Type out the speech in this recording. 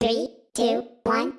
Three, two, one.